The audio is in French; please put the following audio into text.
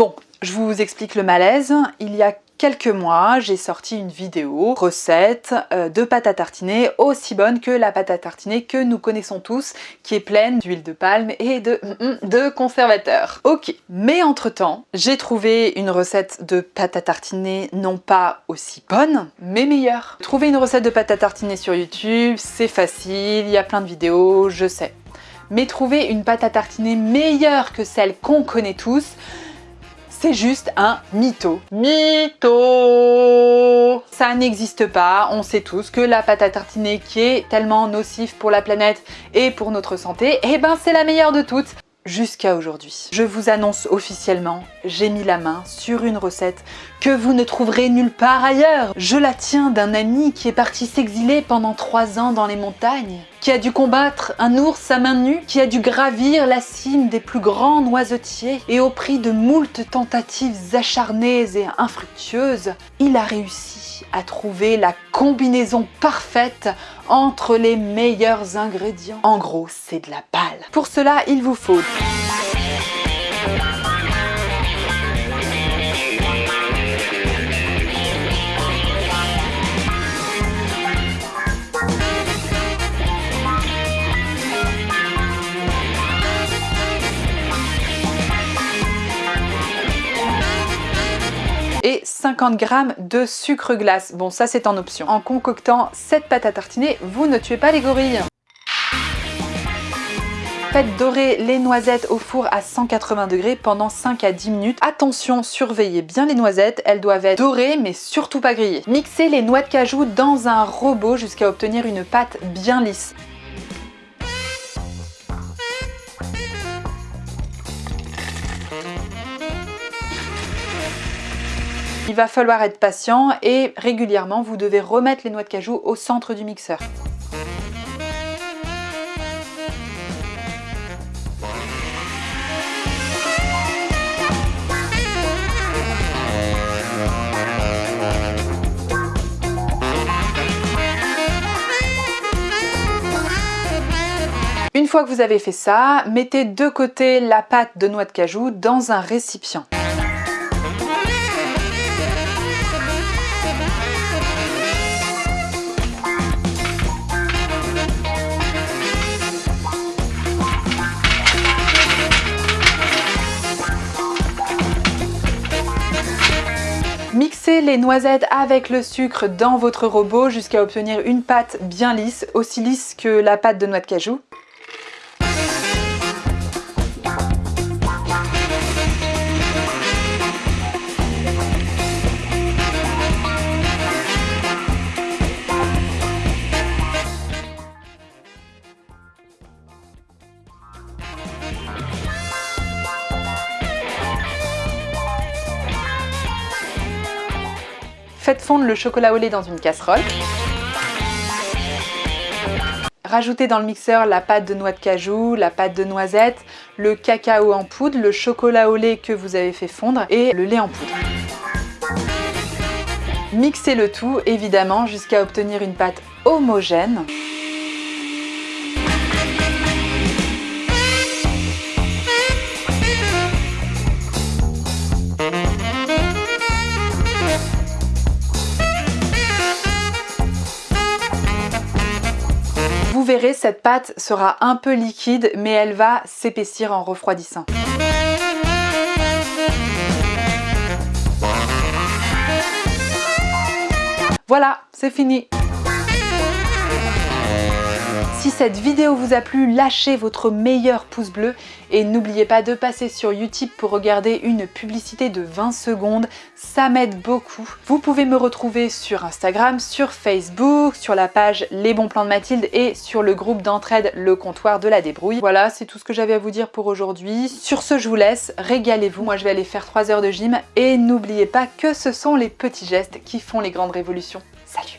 Bon, je vous explique le malaise. Il y a quelques mois, j'ai sorti une vidéo recette euh, de pâte à tartiner aussi bonne que la pâte à tartiner que nous connaissons tous, qui est pleine d'huile de palme et de, mm, mm, conservateurs. Ok, mais entre-temps, j'ai trouvé une recette de pâte à tartiner non pas aussi bonne, mais meilleure. Trouver une recette de pâte à tartiner sur YouTube, c'est facile, il y a plein de vidéos, je sais. Mais trouver une pâte à tartiner meilleure que celle qu'on connaît tous, c'est juste un mytho. Mytho. Ça n'existe pas, on sait tous que la pâte à tartiner qui est tellement nocive pour la planète et pour notre santé, eh ben c'est la meilleure de toutes jusqu'à aujourd'hui. Je vous annonce officiellement, j'ai mis la main sur une recette que vous ne trouverez nulle part ailleurs. Je la tiens d'un ami qui est parti s'exiler pendant trois ans dans les montagnes, qui a dû combattre un ours à main nue, qui a dû gravir la cime des plus grands noisetiers, et au prix de moult tentatives acharnées et infructueuses, il a réussi à trouver la combinaison parfaite entre les meilleurs ingrédients. En gros, c'est de la balle. Pour cela, il vous faut et 50 g de sucre glace. Bon, ça c'est en option. En concoctant cette pâte à tartiner, vous ne tuez pas les gorilles. Faites dorer les noisettes au four à 180 degrés pendant 5 à 10 minutes. Attention, surveillez bien les noisettes, elles doivent être dorées mais surtout pas grillées. Mixez les noix de cajou dans un robot jusqu'à obtenir une pâte bien lisse. Il va falloir être patient et régulièrement vous devez remettre les noix de cajou au centre du mixeur. Une fois que vous avez fait ça, mettez de côté la pâte de noix de cajou dans un récipient. Les noisettes avec le sucre dans votre robot jusqu'à obtenir une pâte bien lisse, aussi lisse que la pâte de noix de cajou. Faites fondre le chocolat au lait dans une casserole. Rajoutez dans le mixeur la pâte de noix de cajou, la pâte de noisette, le cacao en poudre, le chocolat au lait que vous avez fait fondre et le lait en poudre. Mixez le tout évidemment jusqu'à obtenir une pâte homogène. Vous verrez, cette pâte sera un peu liquide, mais elle va s'épaissir en refroidissant. Voilà, c'est fini si cette vidéo vous a plu, lâchez votre meilleur pouce bleu et n'oubliez pas de passer sur YouTube pour regarder une publicité de 20 secondes, ça m'aide beaucoup. Vous pouvez me retrouver sur Instagram, sur Facebook, sur la page Les Bons Plans de Mathilde et sur le groupe d'entraide Le Comptoir de la Débrouille. Voilà, c'est tout ce que j'avais à vous dire pour aujourd'hui. Sur ce, je vous laisse, régalez-vous. Moi, je vais aller faire 3 heures de gym et n'oubliez pas que ce sont les petits gestes qui font les grandes révolutions. Salut